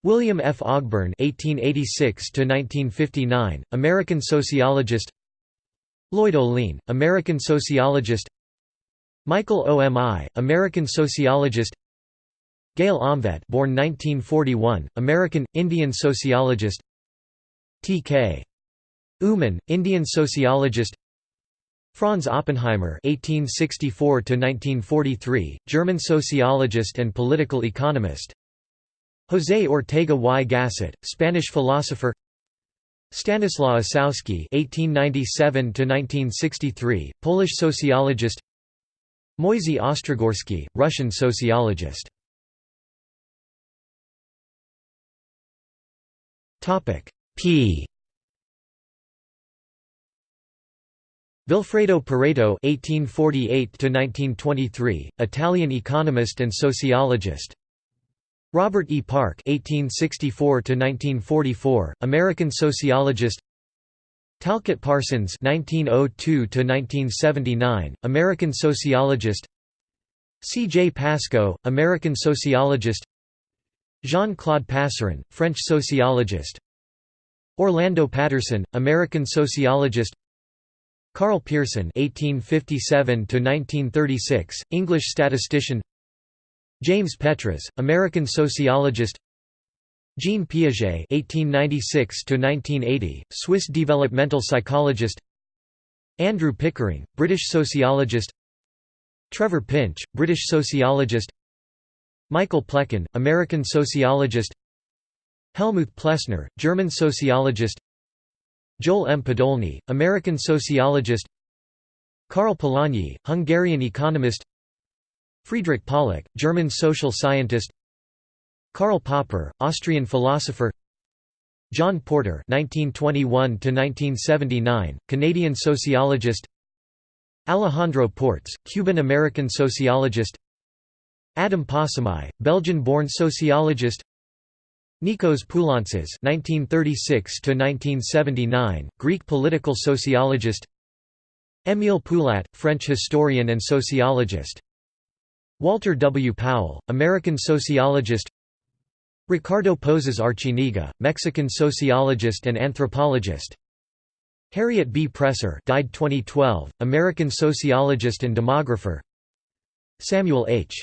William F. Ogburn (1886–1959), American sociologist. Lloyd Ohlin, American sociologist. Michael Omi, American sociologist. Gail Omvedt, born 1941, American Indian sociologist. T.K. Oommen, Indian sociologist. Franz Oppenheimer (1864–1943), German sociologist and political economist. José Ortega y Gasset, Spanish philosopher Stanislaw Ossowski (1897–1963), Polish sociologist. Moisey Ostrogorski, Russian sociologist. Topic P. Vilfredo Pareto (1848–1923), Italian economist and sociologist. Robert E. Park (1864–1944), American sociologist. Talcott Parsons (1902–1979), American sociologist. C. J. Pascoe, American sociologist. Jean-Claude Passeron, French sociologist. Orlando Patterson, American sociologist. Karl Pearson (1857–1936), English statistician. James Petras, American sociologist. Jean Piaget (1896–1980), Swiss developmental psychologist. Andrew Pickering, British sociologist. Trevor Pinch, British sociologist. Michael Plekan, American sociologist. Helmuth Plessner, German sociologist. Joel M. Podolny, American sociologist Karl Polanyi, Hungarian economist Friedrich Pollock, German social scientist Karl Popper, Austrian philosopher John Porter (1921–1979), Canadian sociologist. Alejandro Portes, Cuban-American sociologist. Adam Possamai, Belgian-born sociologist. Nikos Poulantzas (1936–1979), Greek political sociologist. Émile Poulat, French historian and sociologist. Walter W. Powell, American sociologist. Ricardo Pozas Arciniega, Mexican sociologist and anthropologist. Harriet B. Presser, died 2012, American sociologist and demographer. Samuel H.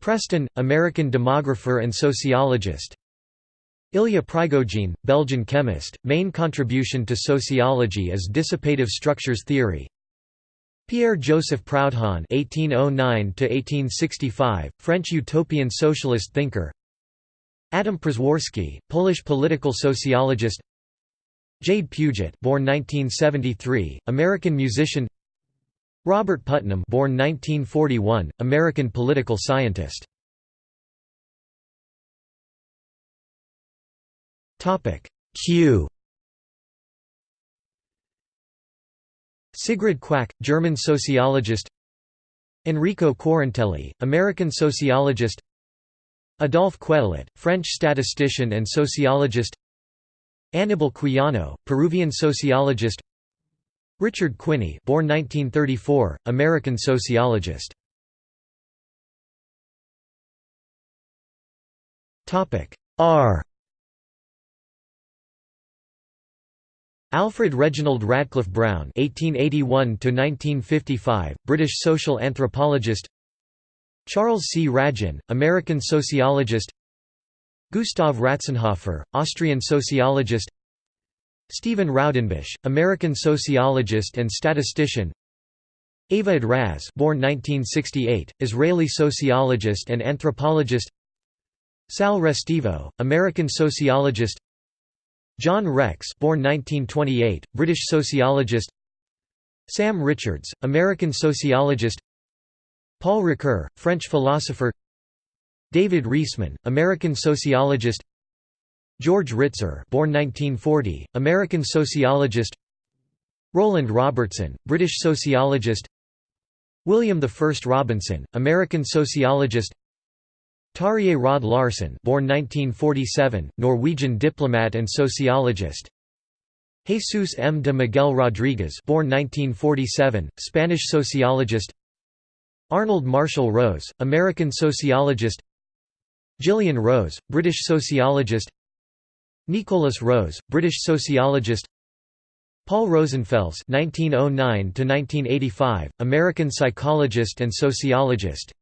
Preston, American demographer and sociologist. Ilya Prigogine, Belgian chemist, main contribution to sociology is dissipative structures theory. Pierre-Joseph Proudhon (1809–1865), French utopian socialist thinker. Adam Przeworski, Polish political sociologist. Jade Puget, born 1973, American musician. Robert Putnam, born 1941, American political scientist. Q. Sigrid Quack, German sociologist. Enrico Quarantelli, American sociologist. Adolphe Quetelet, French statistician and sociologist. Aníbal Quijano, Peruvian sociologist. Richard Quinney born 1934, American sociologist. R Alfred Reginald Radcliffe Brown (1881–1955), British social anthropologist. Charles C. Ragin, American sociologist. Gustav Ratzenhofer, Austrian sociologist. Stephen Raudenbush, American sociologist and statistician. Ava Raz, born 1968, Israeli sociologist and anthropologist. Sal Restivo, American sociologist. John Rex born 1928, British sociologist. Sam Richards, American sociologist. Paul Ricoeur, French philosopher. David Riesman, American sociologist. George Ritzer born 1940, American sociologist. Roland Robertson, British sociologist. William I Robinson, American sociologist Terje Rød-Larsen born 1947, Norwegian diplomat and sociologist. Jesus M. de Miguel Rodriguez born 1947, Spanish sociologist. Arnold Marshall Rose, American sociologist. Gillian Rose, British sociologist. Nicholas Rose, British sociologist. Paul Rosenfels (1909–1985), American psychologist and sociologist.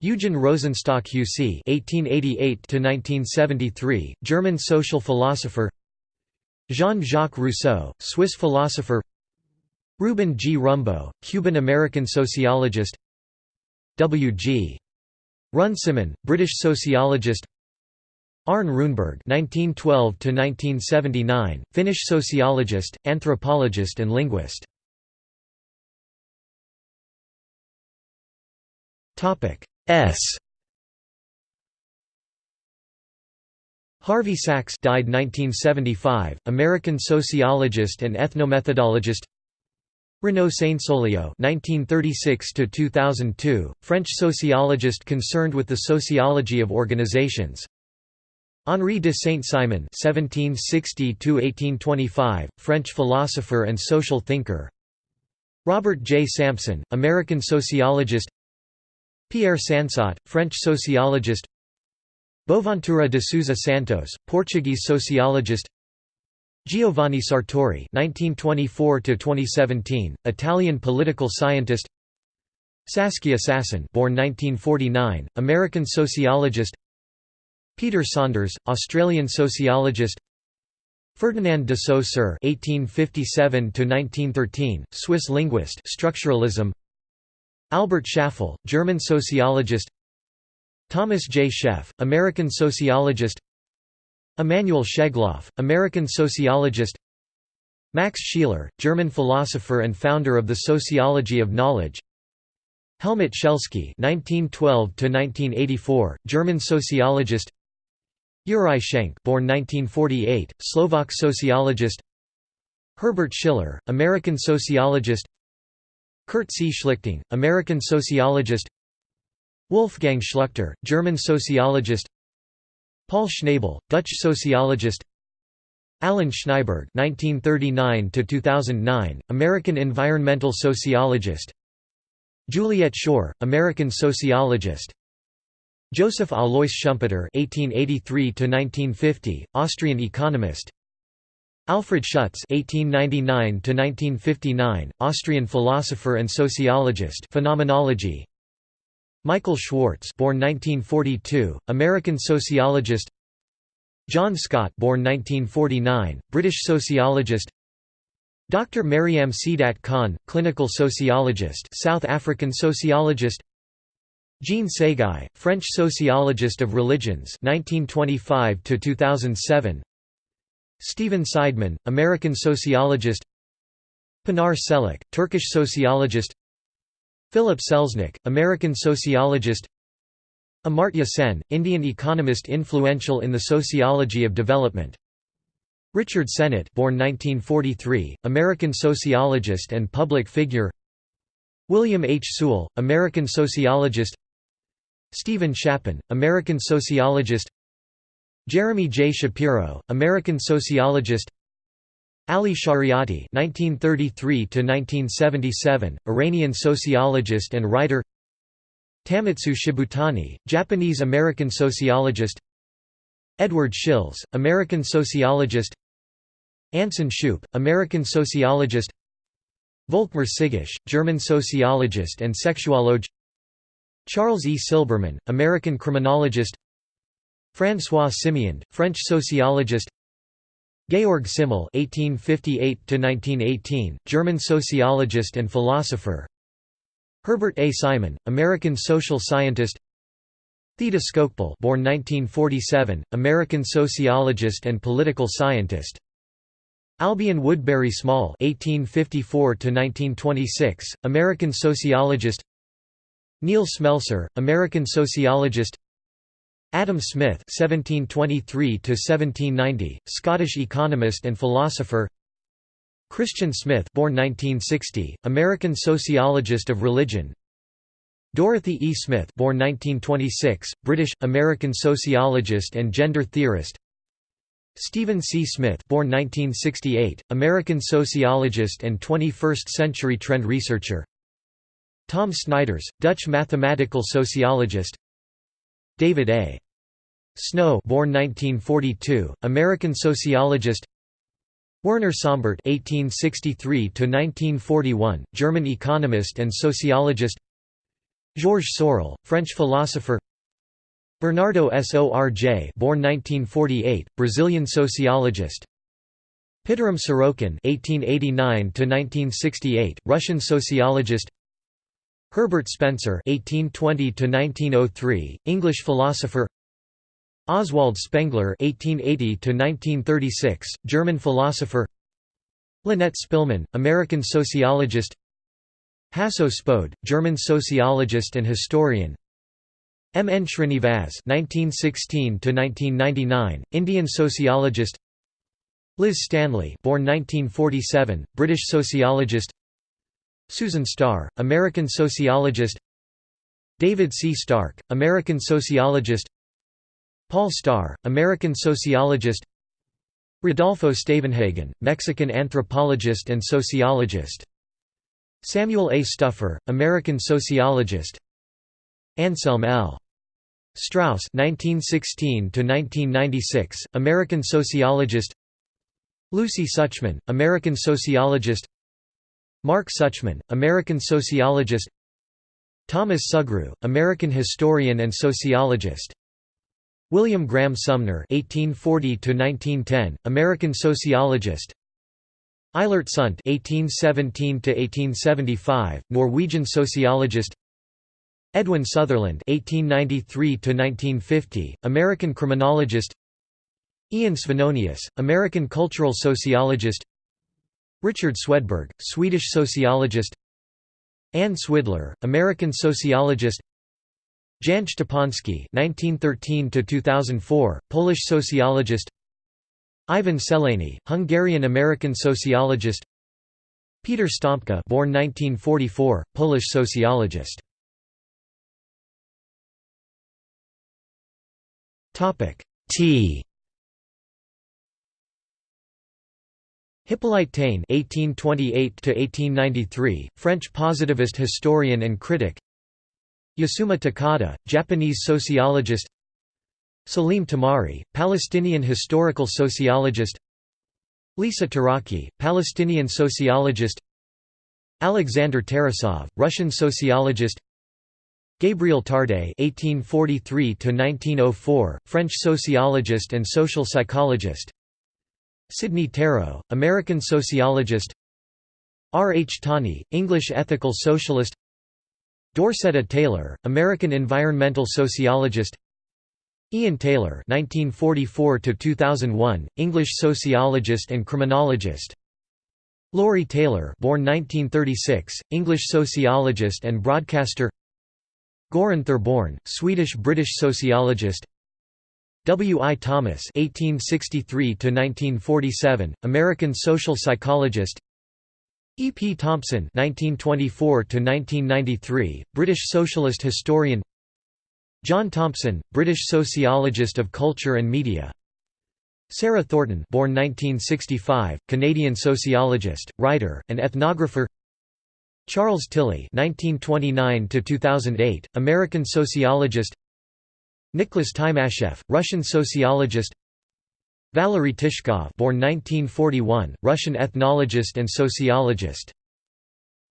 Eugen Rosenstock-Huessy (1888–1973), German social philosopher. Jean-Jacques Rousseau, Swiss philosopher. Ruben G. Rumbaut, Cuban-American sociologist. W. G. Runciman, British sociologist. Arne Runeberg (1912–1979), Finnish sociologist, anthropologist, and linguist. Topic S Harvey Sacks died 1975, American sociologist and ethnomethodologist Renaud Sainsaulieu (1936–2002), French sociologist concerned with the sociology of organizations. Henri de Saint-Simon (1760–1825), French philosopher and social thinker. Robert J. Sampson, American sociologist. Pierre Sansot, French sociologist. Boaventura de Sousa Santos, Portuguese sociologist. Giovanni Sartori (1924–2017), Italian political scientist. Saskia Sassen, born 1949, American sociologist. Peter Saunders, Australian sociologist. Ferdinand de Saussure (1857–1913), Swiss linguist, structuralism. Albert Schäffle, German sociologist. Thomas J. Scheff, American sociologist. Emanuel Schegloff, American sociologist Max Scheler, German philosopher and founder of the Sociology of Knowledge Helmut Schelsky (1912–1984), German sociologist. Uri Schenk, born 1948, Slovak sociologist. Herbert Schiller, American sociologist. Kurt C. Schlichting, American sociologist. Wolfgang Schluchter, German sociologist. Paul Schnabel, Dutch sociologist Alan Schnaiberg (1939–2009), American environmental sociologist. Juliet Schor, American sociologist. Joseph Alois Schumpeter (1883–1950), Austrian economist. Alfred Schutz (1899–1959), Austrian philosopher and sociologist. Phenomenology. Michael Schwartz born 1942, American sociologist John Scott born 1949, British sociologist Dr. Maryam Seedat Khan, clinical sociologist South African sociologist Jean Séguy, French sociologist of religions 1925 2007 Stephen Seidman, American sociologist. Pinar Selek, Turkish sociologist. Philip Selznick, American sociologist. Amartya Sen, Indian economist influential in the sociology of development. Richard Sennett born 1943, American sociologist and public figure. William H. Sewell, American sociologist. Stephen Shapin, American sociologist Jeremy J. Shapiro, American sociologist Ali Shariati (1933–1977), Iranian sociologist and writer. Tamotsu Shibutani, Japanese-American sociologist. Edward Shils, American sociologist. Anson Shupe, American sociologist. Volkmar Sigusch, German sociologist and sexuologue. Charles E. Silberman, American criminologist. François Simiand, French sociologist. Georg Simmel (1858–1918), German sociologist and philosopher. Herbert A. Simon, American social scientist. Theda Skocpol, born 1947, American sociologist and political scientist. Albion Woodbury Small (1854–1926), American sociologist. Neil Smelser, American sociologist. Adam Smith (1723–1790), Scottish economist and philosopher. Christian Smith, born 1960, American sociologist of religion. Dorothy E. Smith, born 1926, British American sociologist and gender theorist. Stephen C. Smith, born 1968, American sociologist and 21st-century trend researcher. Tom Snijders, Dutch mathematical sociologist. David A. Snow born 1942, American sociologist Werner Sombart (1863–1941), German economist and sociologist. Georges Sorel, French philosopher. Bernardo Sorj, born 1948, Brazilian sociologist. Pitirim Sorokin (1889–1968), Russian sociologist. Herbert Spencer (1820–1903), English philosopher. Oswald Spengler (1880–1936), German philosopher. Lynette Spillman, American sociologist. Hasso Spode, German sociologist and historian. M. N. Srinivas (1916–1999), Indian sociologist. Liz Stanley, born 1947, British sociologist. Susan Starr, American sociologist David C. Stark, American sociologist Paul Starr, American sociologist Rodolfo Stavenhagen, Mexican anthropologist and sociologist Samuel A. Stouffer, American sociologist Anselm L. Strauss (1916–1996), American sociologist. Lucy Suchman, American sociologist. Mark Suchman, American sociologist. Thomas Sugrue, American historian and sociologist. William Graham Sumner (1840–1910), American sociologist. Eilert Sundt (1817–1875), Norwegian sociologist. Edwin Sutherland (1893–1950), American criminologist. Ian Svenonius, American cultural sociologist. Richard Swedberg, Swedish sociologist. Anne Swidler, American sociologist. Jan Szczepanski (1913–2004), Polish sociologist. Ivan Szelényi, Hungarian-American sociologist. Peter Sztompka, born 1944, Polish sociologist. Topic T Hippolyte Taine (1828–1893), French positivist historian and critic. Yasuma Takada, Japanese sociologist. Salim Tamari, Palestinian historical sociologist. Lisa Taraki, Palestinian sociologist. Alexander Tarasov, Russian sociologist. Gabriel Tarde (1843–1904), French sociologist and social psychologist. Sidney Tarrow, American sociologist. R. H. Tawney, English ethical socialist. Dorceta Taylor, American environmental sociologist. Ian Taylor (1944–2001), English sociologist and criminologist. Laurie Taylor, born 1936, English sociologist and broadcaster. Goran Therborn, Swedish-British sociologist W. I. Thomas (1863–1947), American social psychologist. E. P. Thompson (1924–1993), British socialist historian. John Thompson, British sociologist of culture and media. Sarah Thornton, born 1965, Canadian sociologist, writer, and ethnographer. Charles Tilly (1929–2008), American sociologist. Nicholas Timashev, Russian sociologist. Valery Tishkov, born 1941, Russian ethnologist and sociologist.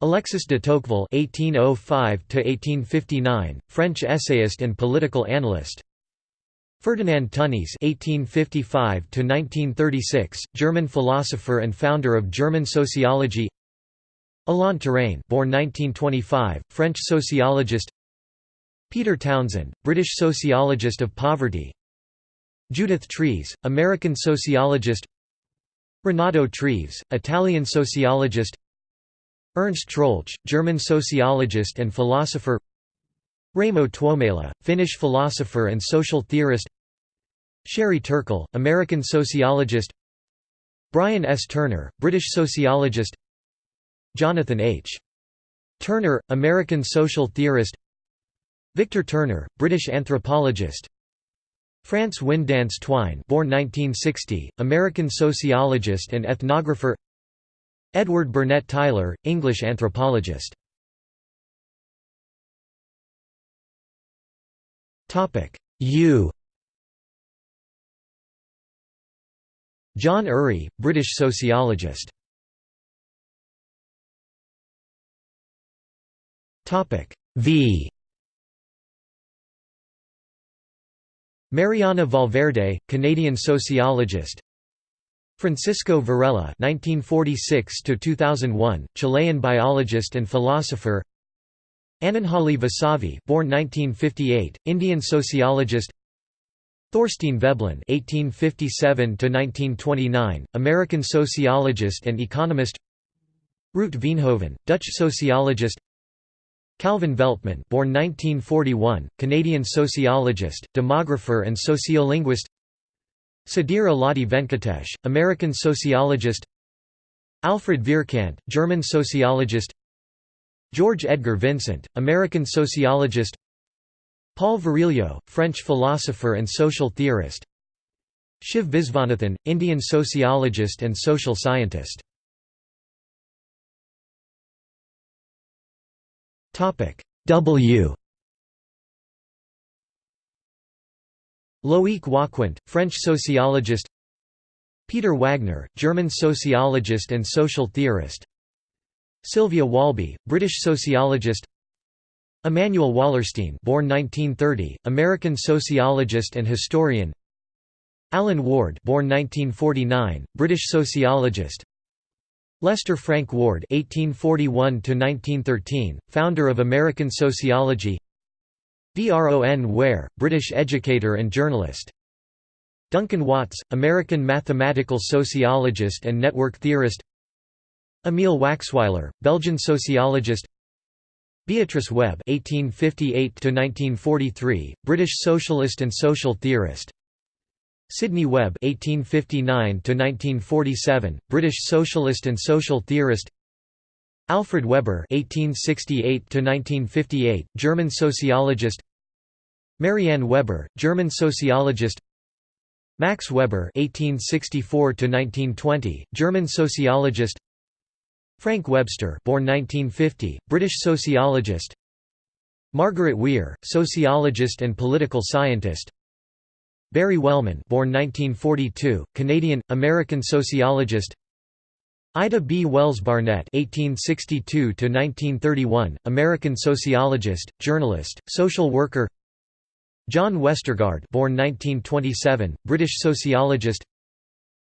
Alexis de Tocqueville (1805–1859), French essayist and political analyst. Ferdinand Tönnies (1855–1936), German philosopher and founder of German sociology. Alain Touraine born 1925, French sociologist Peter Townsend, British sociologist of poverty. Judith Treves, American sociologist. Renato Treves, Italian sociologist. Ernst Troeltsch, German sociologist and philosopher. Raimo Tuomela, Finnish philosopher and social theorist. Sherry Turkle, American sociologist. Brian S. Turner, British sociologist. Jonathan H. Turner, American social theorist Victor Turner, British anthropologist. France Winddance Twine born 1960, American sociologist and ethnographer. Edward Burnett Tylor, English anthropologist. U. John Urry, British sociologist. V Mariana Valverde, Canadian sociologist Francisco Varela (1946–2001), Chilean biologist and philosopher. Ananjali Vasavi, born 1958, Indian sociologist. Thorstein Veblen (1857–1929), American sociologist and economist. Ruut Veenhoven, Dutch sociologist. Calvin Veltman born 1941, Canadian sociologist, demographer and sociolinguist. Sudhir Alladi Venkatesh, American sociologist. Alfred Vierkandt, German sociologist. George Edgar Vincent, American sociologist. Paul Virilio, French philosopher and social theorist. Shiv Visvanathan, Indian sociologist and social scientist W. Loïc Wacquant, French sociologist. Peter Wagner, German sociologist and social theorist. Sylvia Walby, British sociologist. Immanuel Wallerstein born 1930, American sociologist and historian. Alan Warde born 1949, British sociologist Lester Frank Ward (1841–1913), founder of American Sociology. Vron Ware, British educator and journalist. Duncan Watts, American mathematical sociologist and network theorist. Emile Waxweiler, Belgian sociologist. Beatrice Webb (1858–1943), British socialist and social theorist. Sidney Webb (1859–1947), British socialist and social theorist. Alfred Weber (1868–1958), German sociologist. Marianne Weber, German sociologist. Max Weber (1864–1920), German sociologist. Frank Webster, born 1950, British sociologist. Margaret Weir, sociologist and political scientist. Barry Wellman born 1942, Canadian, American sociologist Ida B. Wells Barnett (1862–1931), American sociologist, journalist, social worker. John Westergaard, born 1927, British sociologist.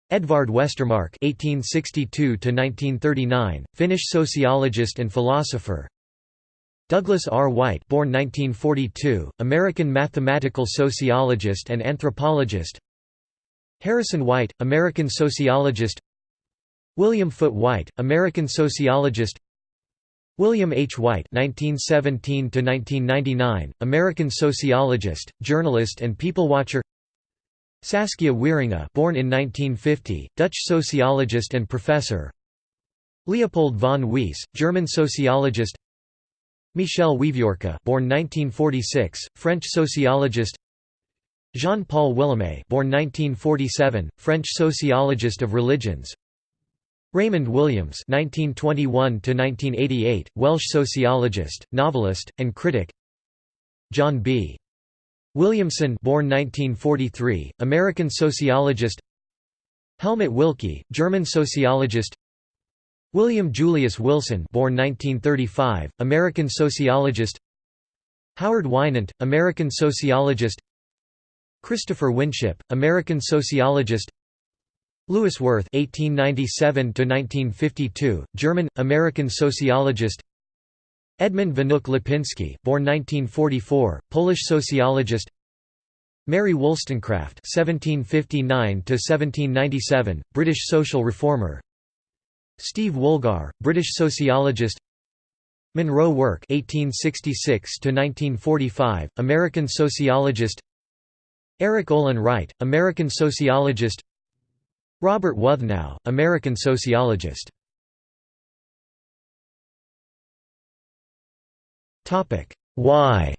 Edvard Westermarck (1862–1939), Finnish sociologist and philosopher. Douglas R. White born 1942, American mathematical sociologist and anthropologist Harrison White, American sociologist William Foote Whyte, American sociologist William H. Whyte (1917–1999), American sociologist, journalist, and people-watcher. Saskia Wieringa, born in 1950, Dutch sociologist and professor. Leopold von Wiese, German sociologist. Michel Wieviorka, born 1946, French sociologist. Jean-Paul Willaime, born 1947, French sociologist of religions. Raymond Williams (1921–1988), Welsh sociologist, novelist, and critic. John B. Williamson, born 1943, American sociologist. Helmut Willke, German sociologist. William Julius Wilson born 1935, American sociologist Howard Winant, American sociologist Christopher Winship, American sociologist Louis Wirth (1897–1952), German American sociologist. Edmund Wnuk-Lipiński, born 1944, Polish sociologist. Mary Wollstonecraft (1759–1797), British social reformer. Steve Woolgar, British sociologist Monroe Work (1866–1945), American sociologist. Erik Olin Wright, American sociologist. Robert Wuthnow, American sociologist. Why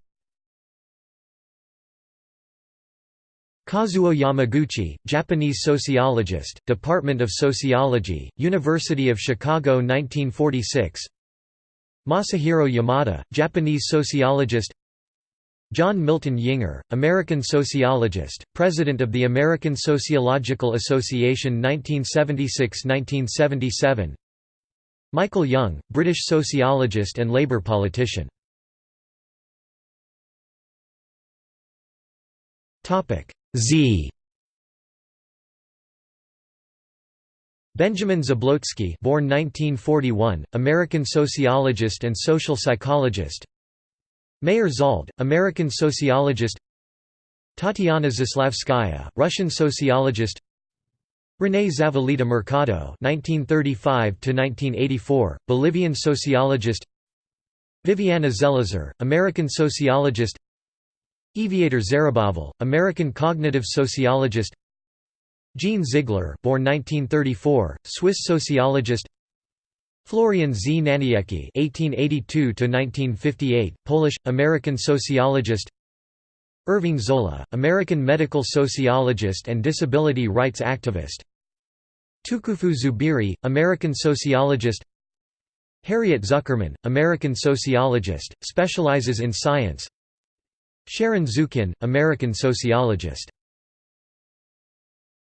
Kazuo Yamaguchi, Japanese sociologist, Department of Sociology, University of Chicago 1946 Masahiro Yamada, Japanese sociologist. John Milton Yinger, American sociologist, President of the American Sociological Association 1976–1977 Michael Young, British sociologist and Labour politician Z Benjamin Zablocki born 1941, American sociologist and social psychologist Meir Zald, American sociologist Tatiana Zaslavskaya, Russian sociologist René Zavaleta Mercado (1935–1984), Bolivian sociologist. Viviana Zelizer, American sociologist. Eviatar Zerubavel, American cognitive sociologist Jean Ziegler born 1934, Swiss sociologist Florian Znaniecki (1882–1958), Polish American sociologist. Irving Zola, American medical sociologist and disability rights activist. Tukufu Zuberi, American sociologist. Harriet Zuckerman, American sociologist, specializes in science. Sharon Zukin, American sociologist.